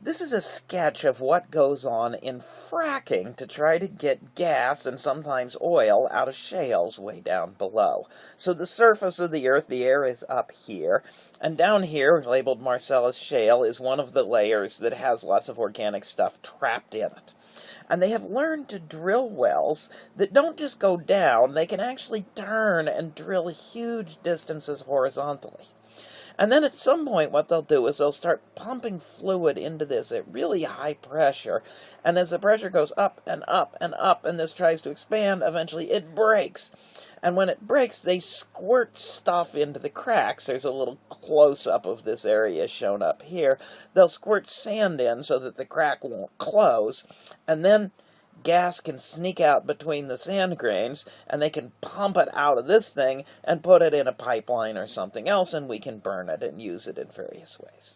This is a sketch of what goes on in fracking to try to get gas and sometimes oil out of shales way down below. So the surface of the earth, the air is up here, and down here, labeled Marcellus Shale, is one of the layers that has lots of organic stuff trapped in it. And they have learned to drill wells that don't just go down, they can actually turn and drill huge distances horizontally. And then at some point, what they'll do is they'll start pumping fluid into this at really high pressure. And as the pressure goes up and up and up, and this tries to expand, eventually it breaks. And when it breaks, they squirt stuff into the cracks. There's a little close-up of this area shown up here. They'll squirt sand in so that the crack won't close. And then gas can sneak out between the sand grains and they can pump it out of this thing and put it in a pipeline or something else and we can burn it and use it in various ways.